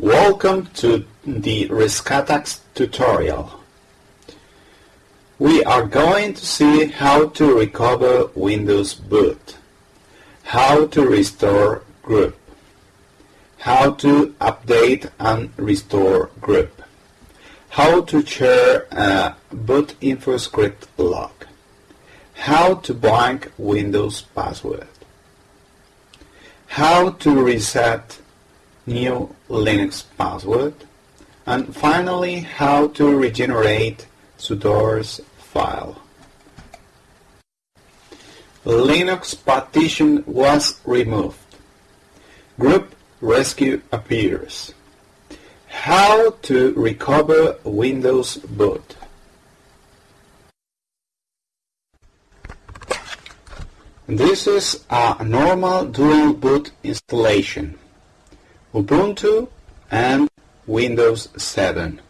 Welcome to the Rescatux tutorial. We are going to see how to recover Windows boot, how to restore GRUB, how to update and restore GRUB, how to share a boot InfoScript log, how to blank Windows password, how to reset new Linux password, and finally how to regenerate sudoers file. Linux partition was removed. GRUB rescue appears. How to recover Windows boot. This is a normal dual boot installation. Ubuntu and Windows 7.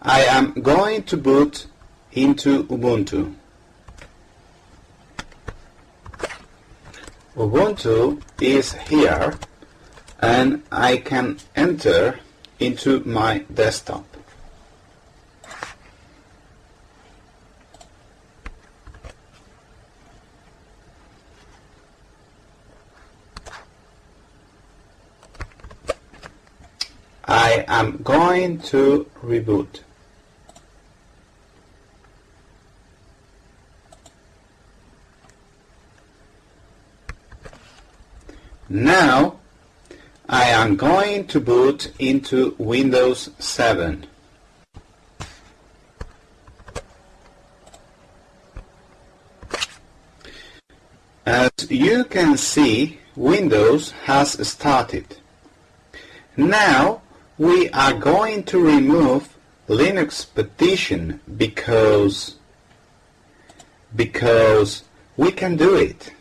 I am going to boot into Ubuntu. Ubuntu is here and I can enter into my desktop. I am going to reboot. Now I am going to boot into Windows 7. As you can see, Windows has started. Now we are going to remove Linux partition because because we can do it.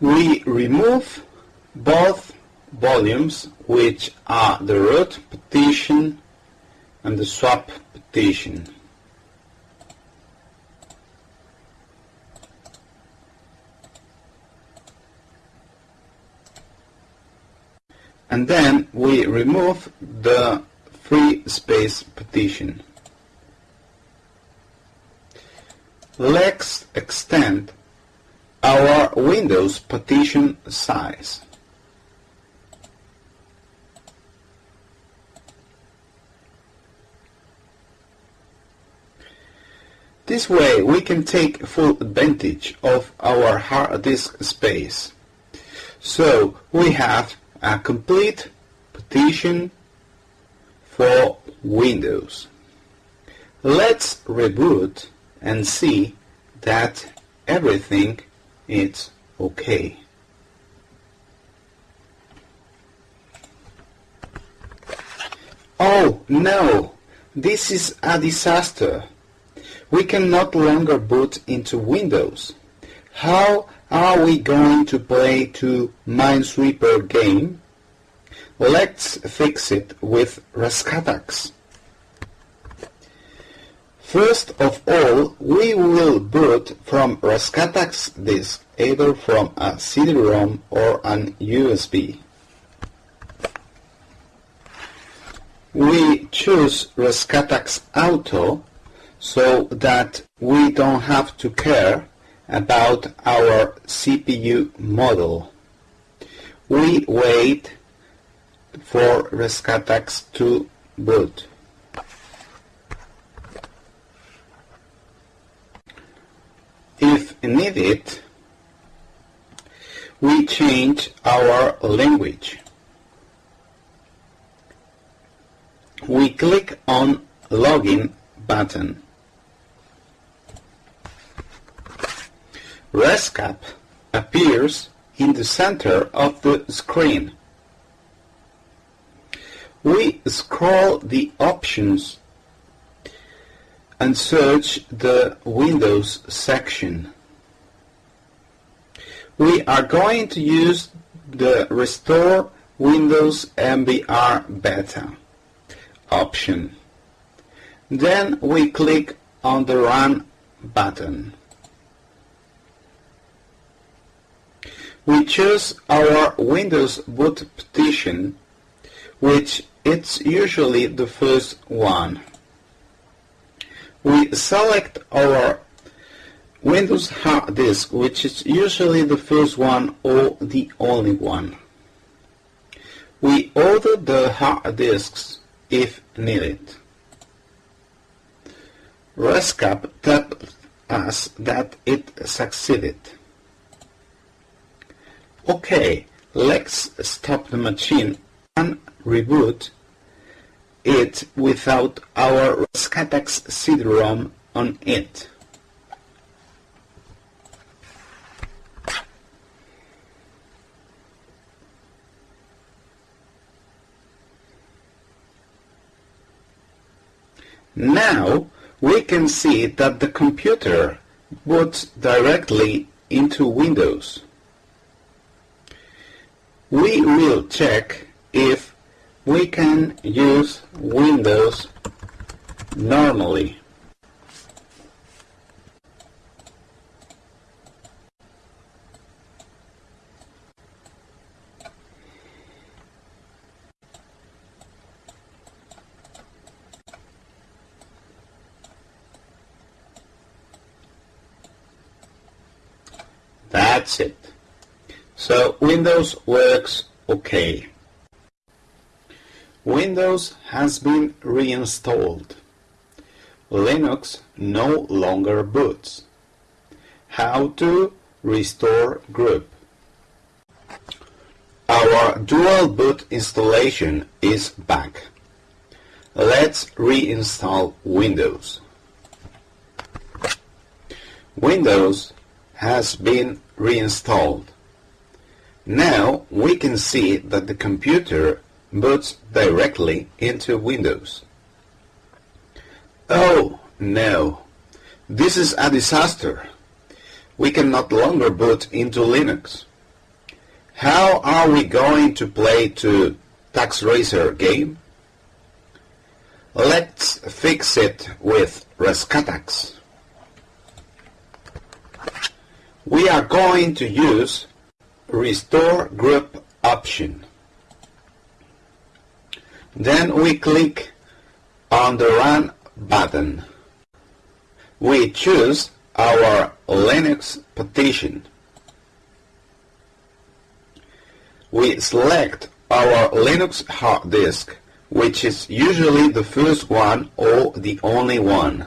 we remove both volumes which are the root partition and the swap partition. And then we remove the free space partition. Let's extend our Windows partition size. This way we can take full advantage of our hard disk space. So we have a complete partition for Windows. Let's reboot and see that everything is okay. Oh no! This is a disaster. We can no longer boot into Windows. How are we going to play to Minesweeper game? Let's fix it with Rescatux. First of all, we will boot from Rescatux disk, either from a CD-ROM or an USB. We choose Rescatux Auto so that we don't have to care about our CPU model. We wait for Rescatux to boot. If needed, we change our language. We click on Login button. Rescapp appears in the center of the screen. We scroll the options and search the Windows section. We are going to use the Restore Windows MBR Beta option. Then we click on the Run button. We choose our Windows boot partition, which it's usually the first one. We select our Windows hard disk, which is usually the first one or the only one. We order the hard disks if needed. Rescapp tells us that it succeeded. Okay, let's stop the machine and reboot it without our Rescatux CD-ROM on it. Now we can see that the computer boots directly into Windows. We will check if we can use Windows normally. That's it. So Windows works okay. Windows has been reinstalled. Linux no longer boots. How to restore GRUB. Our dual boot installation is back. Let's reinstall Windows. Windows has been reinstalled. Now we can see that the computer boots directly into Windows. Oh no, this is a disaster. We can no longer boot into Linux. How are we going to play to Tux Racer game? Let's fix it with Rescatux. We are going to use Restore GRUB option. Then we click on the Run button. We choose our Linux partition. We select our Linux hard disk, which is usually the first one or the only one.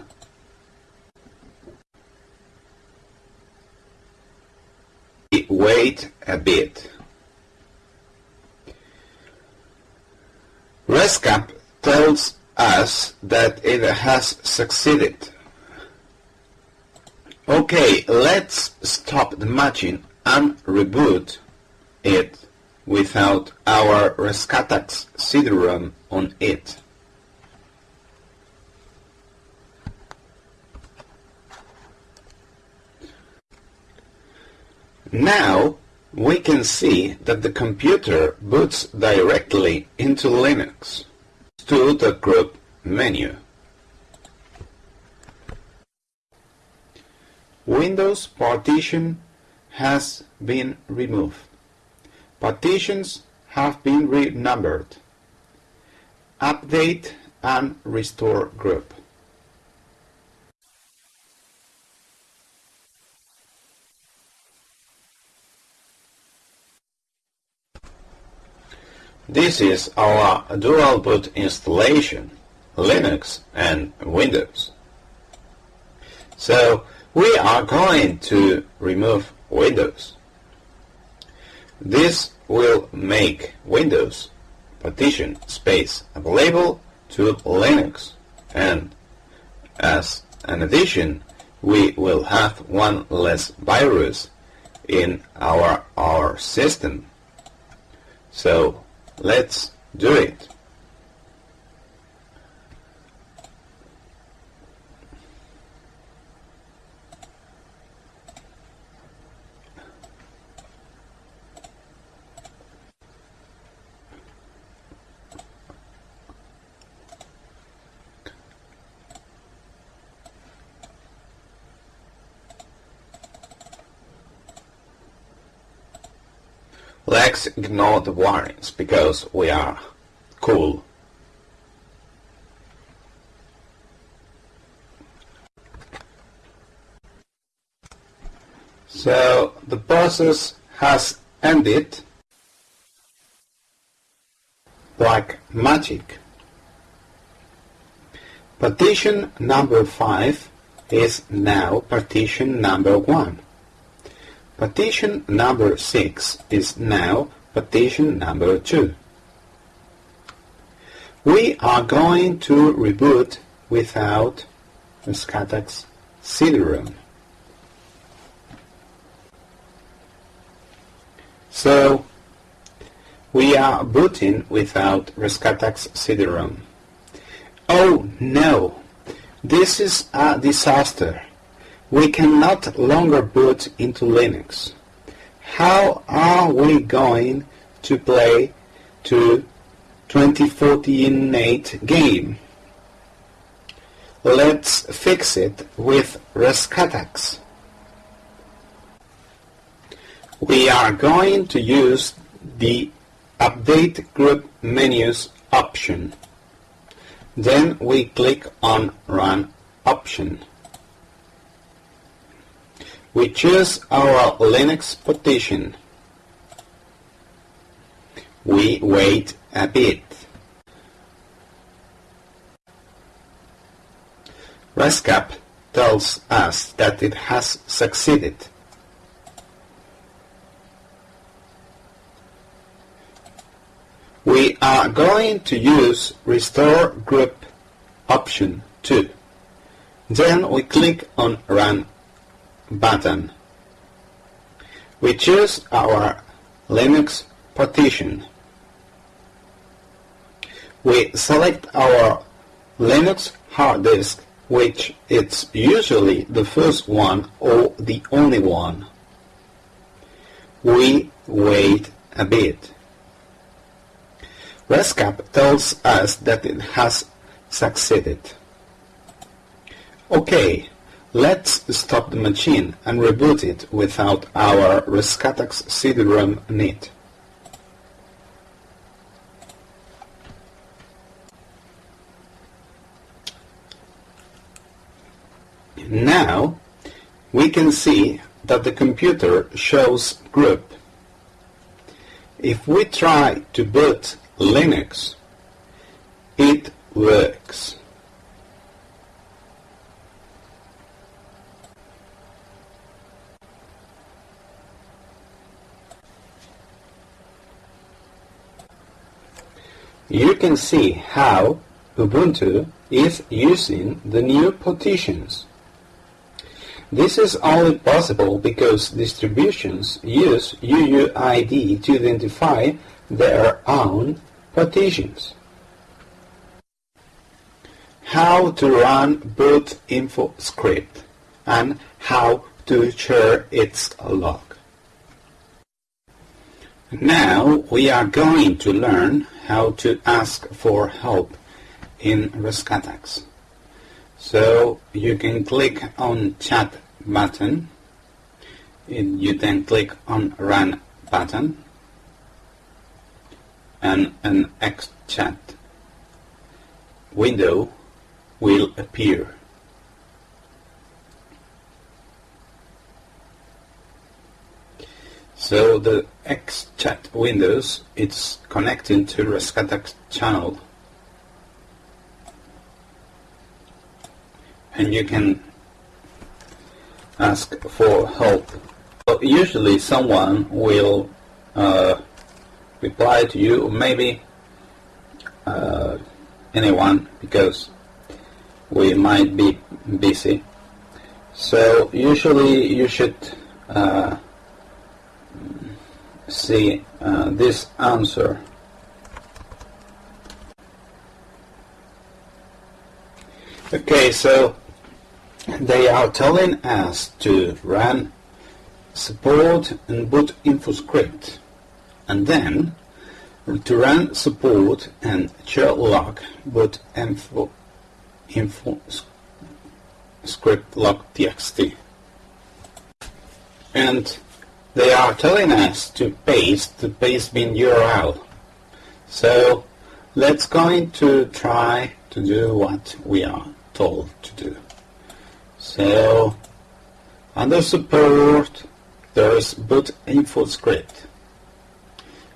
Wait a bit. Rescapp tells us that it has succeeded. Okay, let's stop the machine and reboot it without our Rescatux CD-ROM on it. Now we can see that the computer boots directly into Linux to the GRUB menu. Windows partition has been removed. Partitions have been renumbered. Update and restore GRUB. This is our dual boot installation, Linux and Windows. So we are going to remove Windows. This will make Windows partition space available to Linux and as an addition we will have one less virus in our, our system. So Let's do it. Let's ignore the warnings because we are cool. So the process has ended like magic. Partition number 5 is now partition number 1. Partition number 6 is now partition number 2. We are going to reboot without Rescatux CD-ROM. So we are booting without Rescatux CD-ROM. Oh no! This is a disaster. We cannot longer boot into Linux. How are we going to play to 2048 game? Let's fix it with Rescatux. We are going to use the Update GRUB Menus option. Then we click on Run option. We choose our Linux partition. We wait a bit. Rescapp tells us that it has succeeded. We are going to use Restore GRUB option 2. Then we click on Run button. We choose our Linux partition. We select our Linux hard disk, which is usually the first one or the only one. We wait a bit. Rescapp tells us that it has succeeded. Okay, let's stop the machine and reboot it without our Rescatux CD-ROM need. Now we can see that the computer shows GRUB. If we try to boot Linux. It works. You can see how Ubuntu is using the new partitions. This is only possible because distributions use UUID to identify their own partitions. How to run boot info script and how to share its log. Now we are going to learn how to ask for help in Rescatux. So you can click on chat button and you then click on run button and an XChat window will appear. So the XChat windows it's connecting to Rescatux channel and you can ask for help. Usually someone will uh, reply to you, or maybe uh, anyone, because we might be busy. So usually you should uh, see uh, this answer. Okay, so they are telling us to run support and boot info script and then to run support and share log boot info, info script log txt and they are telling us to paste the paste bin URL. So let's going to try to do what we are told to do. So under support there's boot info script.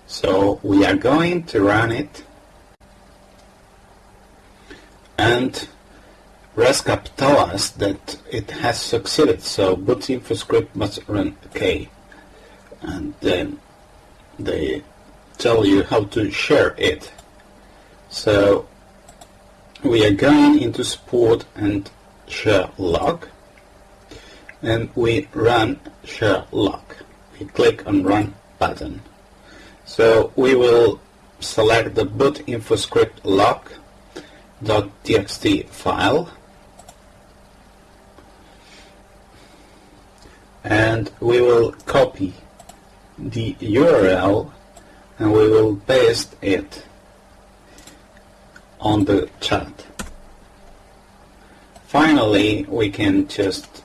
So we are going to run it and Rescapp tell us that it has succeeded so boot info script must run okay and then they tell you how to share it. So we are going into support and share log and we run share log we click on run button. So we will select the boot info script log.txt file and we will copy the URL and we will paste it on the chat. Finally, we can just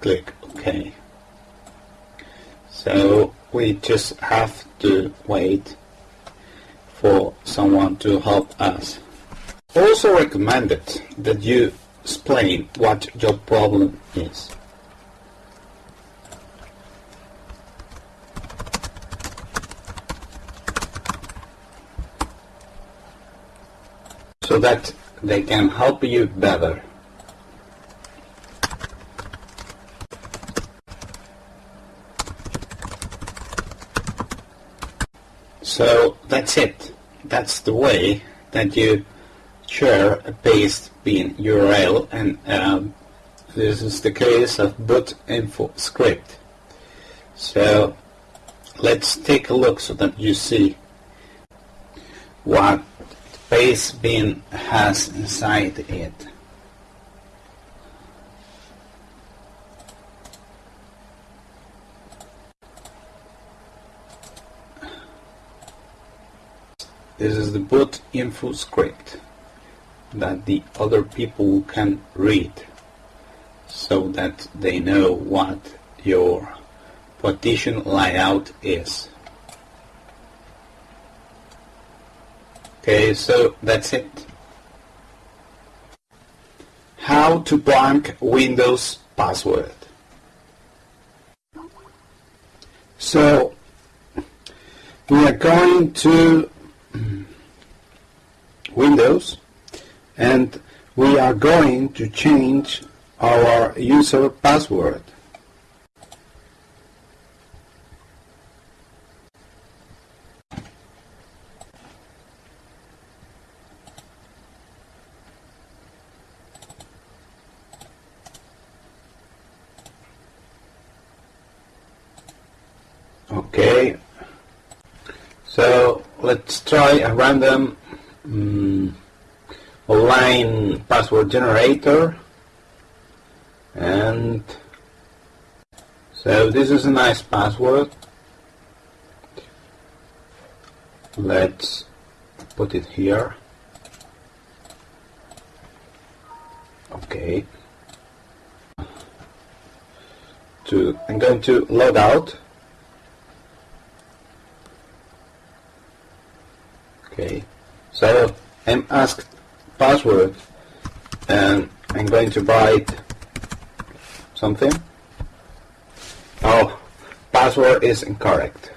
click OK. So we just have to wait for someone to help us. Also recommended that you explain what your problem is. So that they can help you better. So that's it. That's the way that you share a paste bin URL and um, this is the case of boot info script. So let's take a look so that you see what paste bin has inside it. This is the boot info script that the other people can read so that they know what your partition layout is. Okay, so that's it. How to blank Windows password. So we are going to Windows and we are going to change our user password. Okay, so let's try a random um, online password generator. And so this is a nice password. Let's put it here. Okay. To I'm going to log out okay. So I'm asked password and I'm going to write something. Oh password is incorrect.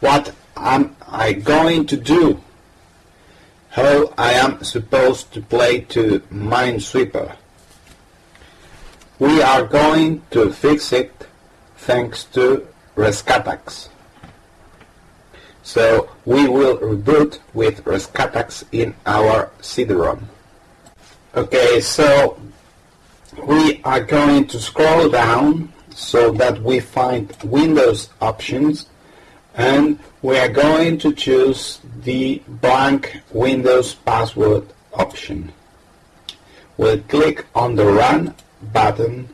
What am I going to do? How I am supposed to play to Minesweeper? We are going to fix it thanks to Rescatux so we will reboot with Rescatux in our CD-ROM. Okay, so we are going to scroll down so that we find Windows options and we are going to choose the blank Windows password option. We'll click on the Run button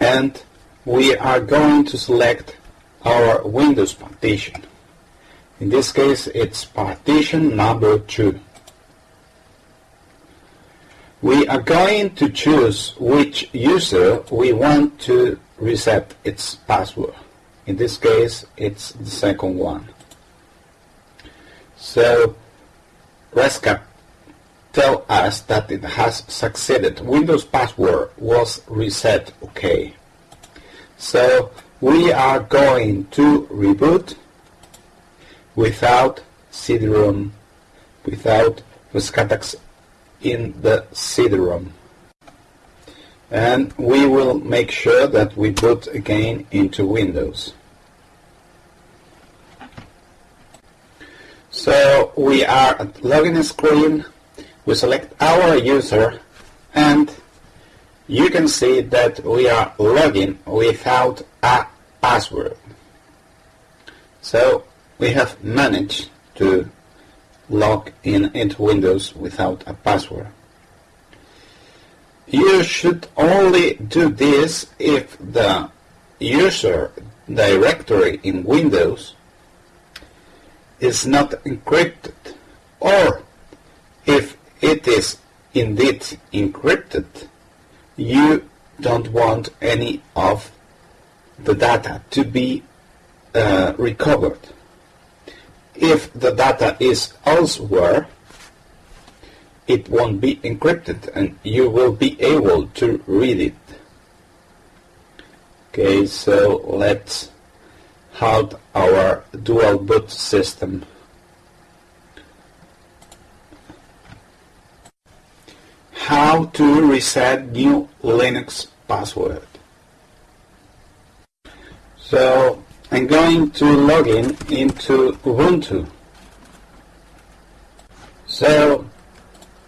and we are going to select our Windows partition. In this case, it's partition number 2. We are going to choose which user we want to reset its password. In this case, it's the second one. So Rescapp tell us that it has succeeded. Windows password was reset OK. So we are going to reboot without CD-ROM, without Rescatux in the CD-ROM. And we will make sure that we boot again into Windows. So we are at login screen, we select our user and you can see that we are logging without a password. So we have managed to log in into Windows without a password. You should only do this if the user directory in Windows is not encrypted or if it is indeed encrypted you don't want any of the data to be uh, recovered. If the data is elsewhere, it won't be encrypted and you will be able to read it. Okay, so let's halt our dual boot system. how to reset new Linux password. So I'm going to log in into Ubuntu. So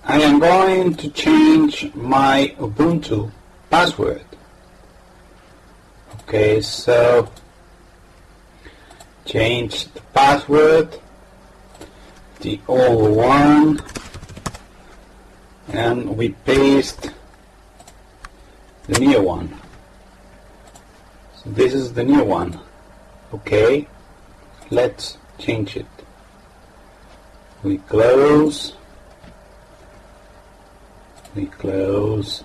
I am going to change my Ubuntu password. Okay, so change the password, the old one, and we paste the new one this is the new one. Okay let's change it. We close. We close.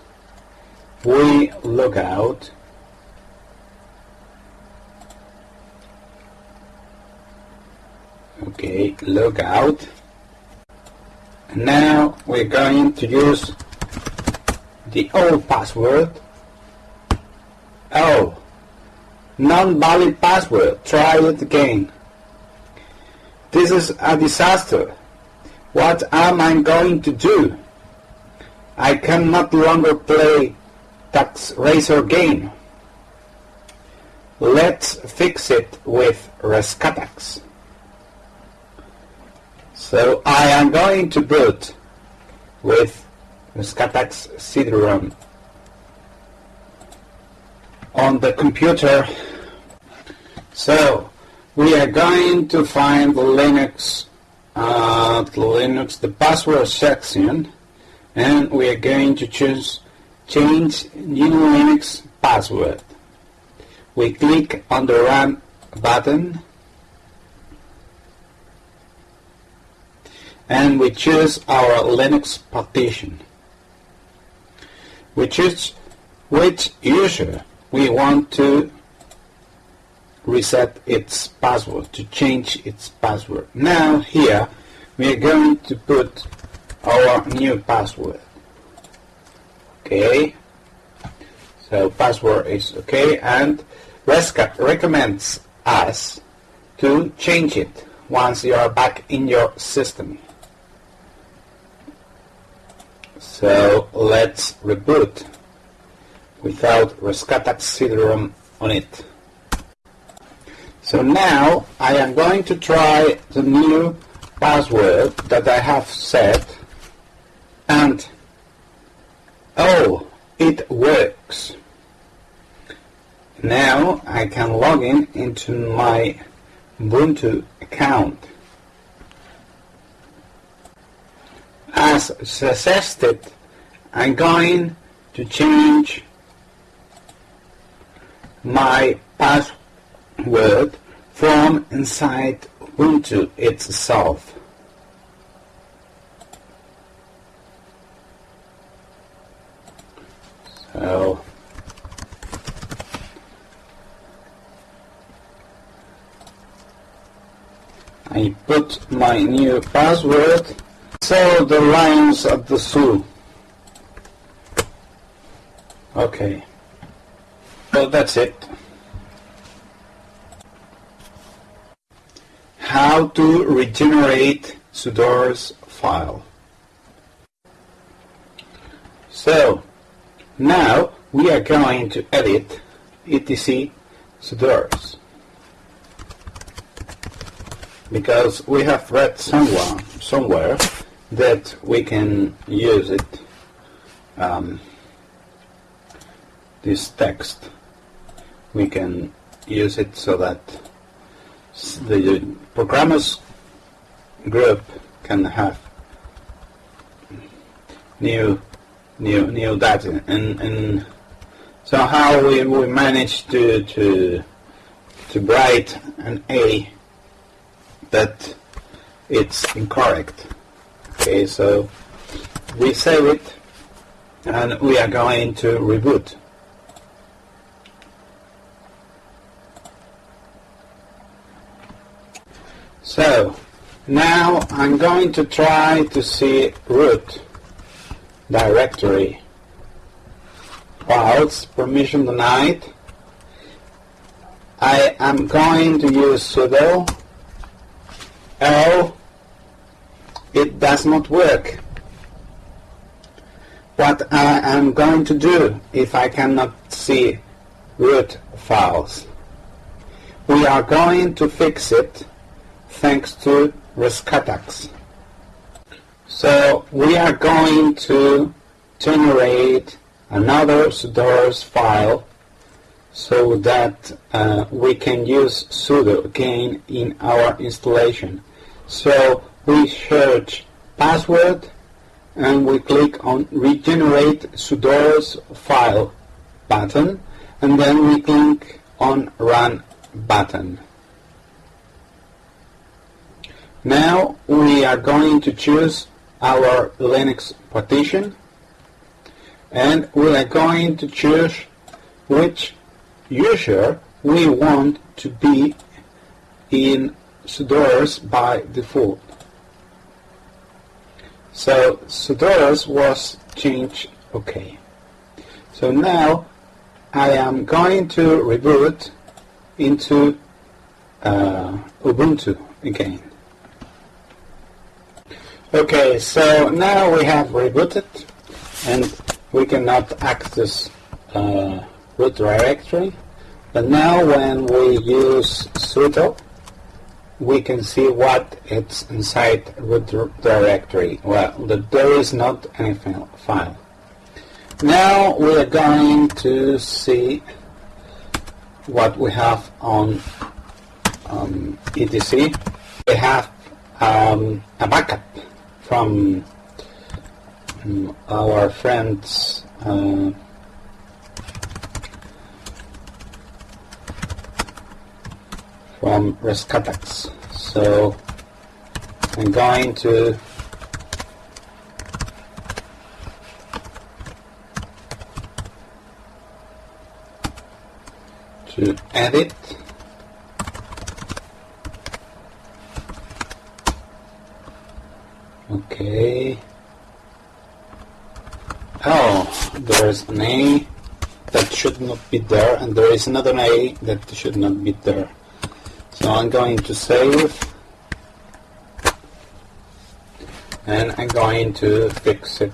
We look out. Okay look out. And now we're going to use the old password. Oh, non-valid password. Try it again. This is a disaster. What am I going to do? I can not longer play Tux Racer game. Let's fix it with Rescatux. So I am going to boot with Rescatux CD-ROM on the computer. So we are going to find the Linux, uh, the Linux, the password section, and we are going to choose change GNU/Linux password. We click on the run button and we choose our Linux partition. We choose which user we want to reset its password, to change its password. Now here we are going to put our new password. Okay, so password is okay and Rescapp recommends us to change it once you are back in your system. So let's reboot without Rescatux CD-ROM on it. So now I am going to try the new password that I have set and oh it works. Now I can log in into my Ubuntu account. as suggested, I'm going to change my password word from inside Ubuntu itself. So I put my new password so the lions at the zoo. Okay. Well, that's it. How to regenerate sudoers file. So, now we are going to edit etc sudoers because we have read somewhere, somewhere that we can use it um, this text we can use it so that the programmers group can have new new new data and and so how we, we manage to to to write an A that it's incorrect. Okay so we save it and we are going to reboot So now I'm going to try to see root directory. Files permission denied. I am going to use sudo oh it does not work. What I am going to do if I cannot see root files we are going to fix it thanks to Rescatux. So we are going to generate another sudoers file so that uh, we can use sudo again in our installation. So we search password and we click on regenerate sudoers file button and then we click on run button. Now we are going to choose our Linux partition and we are going to choose which user we want to be in sudoers by default. So sudoers was changed OK. So now I am going to reboot into uh, Ubuntu again. Okay, so now we have rebooted and we cannot access uh, root directory. But now when we use sudo, we can see what it's inside root directory. Well, there is not any file. Now we are going to see what we have on um, etc. We have um, a backup from our friends uh, from Rescatux. So I'm going to to edit Okay. Oh, there's an A that should not be there, and there is another A that should not be there. So I'm going to save, and I'm going to fix it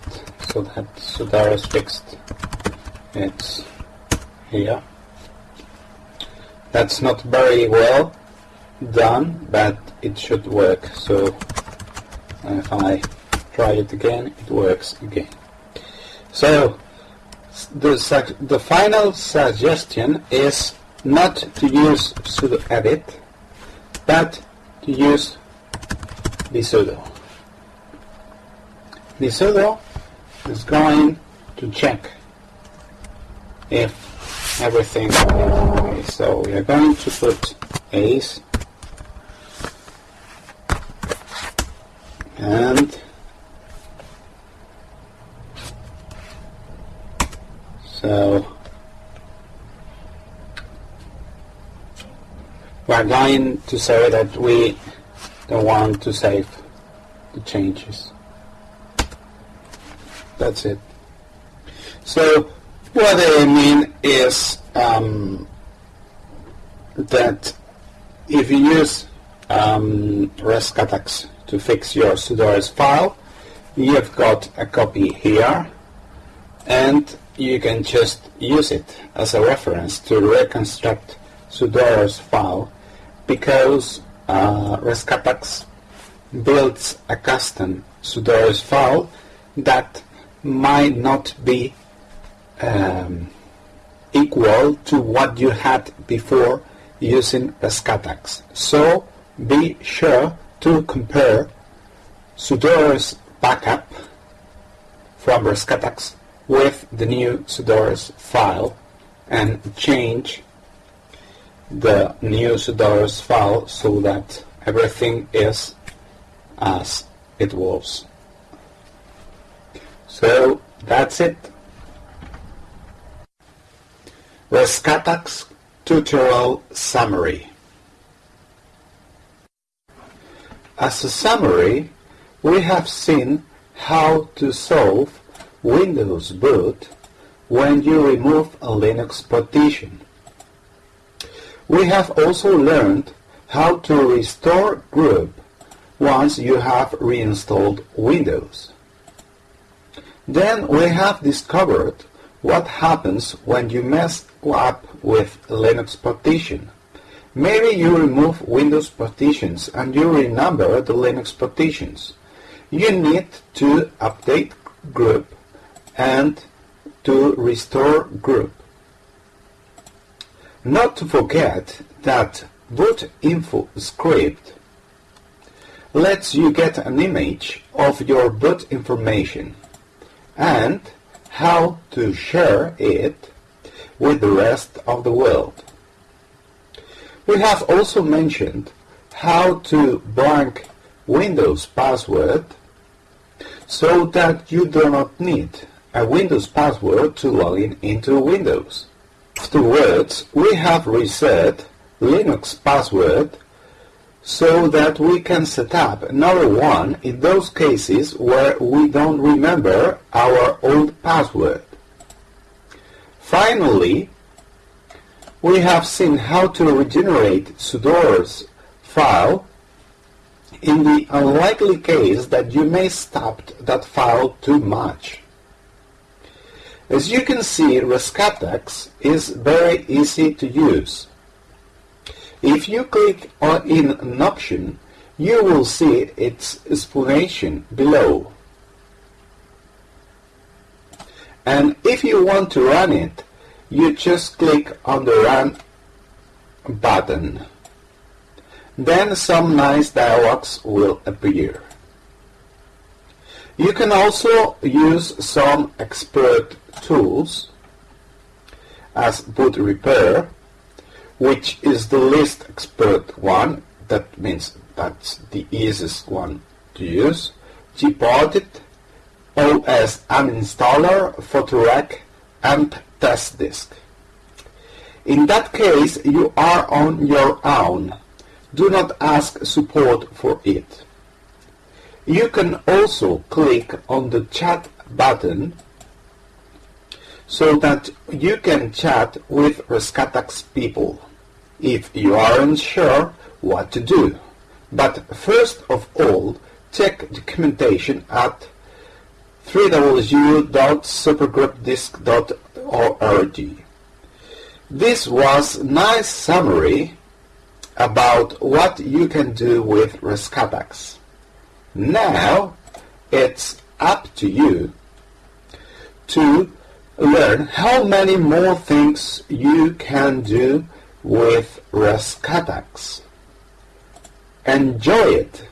so that so is fixed. It's here. That's not very well done, but it should work. So if I try it again it works again. So the, the final suggestion is not to use sudo edit but to use the sudo the sudo is going to check if everything is okay. So we are going to put ace and so we're going to say that we don't want to save the changes. That's it. So what I mean is um, that if you use um, Rescatux to fix your sudoers file, you've got a copy here and you can just use it as a reference to reconstruct sudoers file because uh, Rescatux builds a custom sudoers file that might not be um, equal to what you had before using Rescatux. So be sure to compare sudoers backup from Rescatux with the new sudoers file and change the new sudoers file so that everything is as it was. So that's it. Rescatux tutorial summary. As a summary, we have seen how to solve Windows boot when you remove a Linux partition. We have also learned how to restore GRUB once you have reinstalled Windows. Then we have discovered what happens when you mess up with Linux partition. Maybe you remove Windows partitions and you renumber the Linux partitions. You need to update GRUB and to restore GRUB. Not to forget that boot info script lets you get an image of your boot information and how to share it with the rest of the world. We have also mentioned how to blank Windows password so that you do not need a Windows password to log in into Windows. Afterwards, we have reset Linux password so that we can set up another one in those cases where we don't remember our old password. Finally, we have seen how to regenerate sudoers file in the unlikely case that you may stop that file too much. As you can see, Rescatux is very easy to use. If you click on in an option, you will see its explanation below. And if you want to run it, you just click on the Run button. Then some nice dialogues will appear. You can also use some expert tools as boot repair which is the least expert one. That means that's the easiest one to use. Gparted, OS uninstaller, Photorec, and TestDisk. In that case, you are on your own. Do not ask support for it. You can also click on the chat button so that you can chat with Rescatux people if you aren't sure what to do. But first of all, check documentation at www.supergrubdisk.org. This was nice summary about what you can do with Rescatux. Now it's up to you to learn how many more things you can do with Rescatux. Enjoy it!